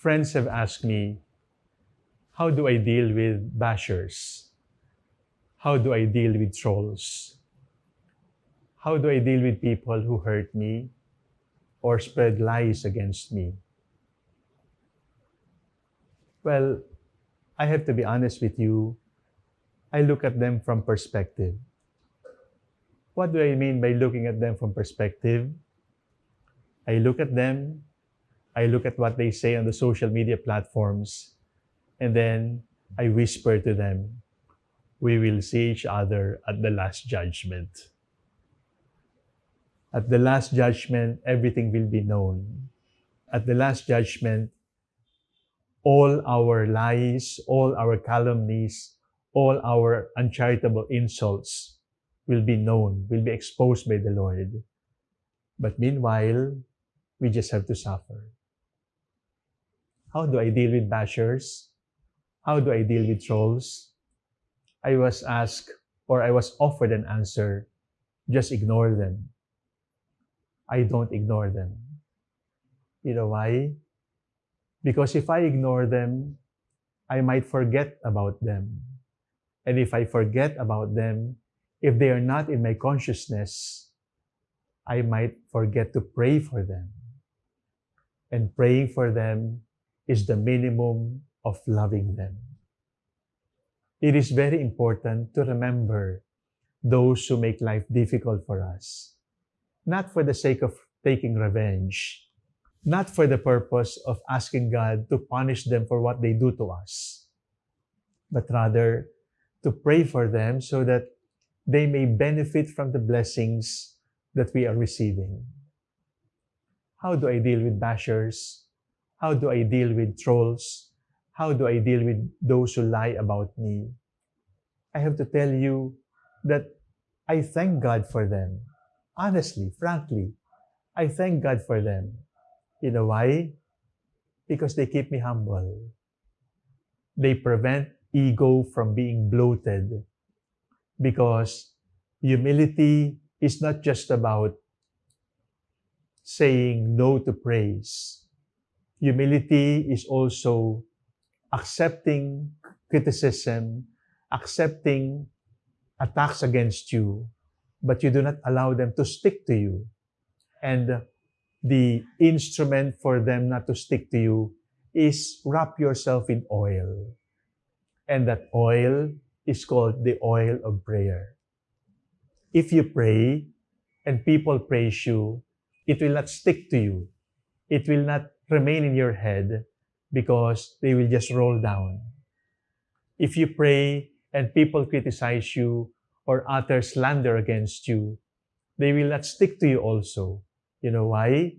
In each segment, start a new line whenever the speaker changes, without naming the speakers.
friends have asked me, how do I deal with bashers? How do I deal with trolls? How do I deal with people who hurt me or spread lies against me? Well, I have to be honest with you. I look at them from perspective. What do I mean by looking at them from perspective? I look at them, I look at what they say on the social media platforms, and then I whisper to them, we will see each other at the last judgment. At the last judgment, everything will be known. At the last judgment, all our lies, all our calumnies, all our uncharitable insults will be known, will be exposed by the Lord. But meanwhile, we just have to suffer. How do I deal with bashers? How do I deal with trolls? I was asked or I was offered an answer, just ignore them. I don't ignore them. You know why? Because if I ignore them, I might forget about them. And if I forget about them, if they are not in my consciousness, I might forget to pray for them. And praying for them is the minimum of loving them. It is very important to remember those who make life difficult for us, not for the sake of taking revenge, not for the purpose of asking God to punish them for what they do to us, but rather to pray for them so that they may benefit from the blessings that we are receiving. How do I deal with bashers? How do I deal with trolls? How do I deal with those who lie about me? I have to tell you that I thank God for them. Honestly, frankly, I thank God for them. You know why? Because they keep me humble. They prevent ego from being bloated because humility is not just about saying no to praise. Humility is also accepting criticism, accepting attacks against you, but you do not allow them to stick to you. And the instrument for them not to stick to you is wrap yourself in oil. And that oil is called the oil of prayer. If you pray and people praise you, it will not stick to you. It will not remain in your head because they will just roll down. If you pray and people criticize you or utter slander against you, they will not stick to you also. You know why?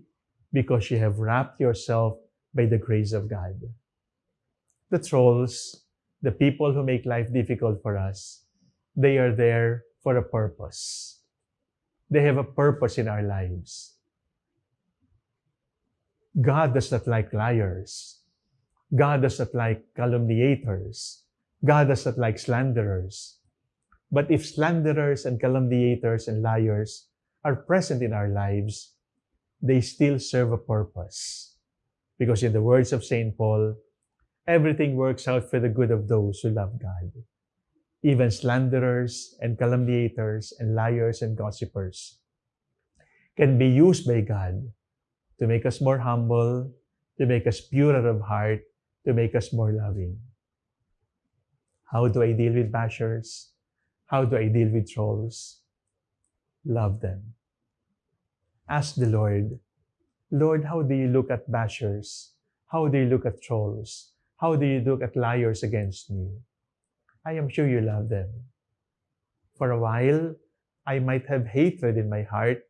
Because you have wrapped yourself by the grace of God. The trolls the people who make life difficult for us, they are there for a purpose. They have a purpose in our lives. God does not like liars. God does not like calumniators. God does not like slanderers. But if slanderers and calumniators and liars are present in our lives, they still serve a purpose. Because in the words of St. Paul, everything works out for the good of those who love God. Even slanderers and calumniators and liars and gossipers can be used by God to make us more humble, to make us purer of heart, to make us more loving. How do I deal with bashers? How do I deal with trolls? Love them. Ask the Lord, Lord, how do you look at bashers? How do you look at trolls? How do you look at liars against me? I am sure you love them. For a while, I might have hatred in my heart.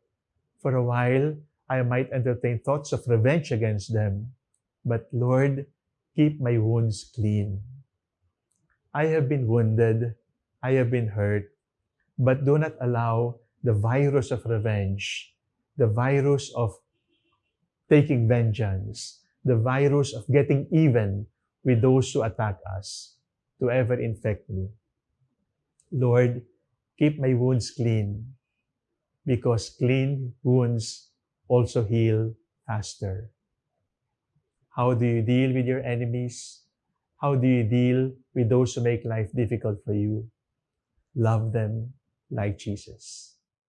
For a while, I might entertain thoughts of revenge against them. But Lord, keep my wounds clean. I have been wounded, I have been hurt, but do not allow the virus of revenge, the virus of taking vengeance, the virus of getting even with those who attack us to ever infect me. Lord, keep my wounds clean because clean wounds also heal faster. How do you deal with your enemies? How do you deal with those who make life difficult for you? Love them like Jesus.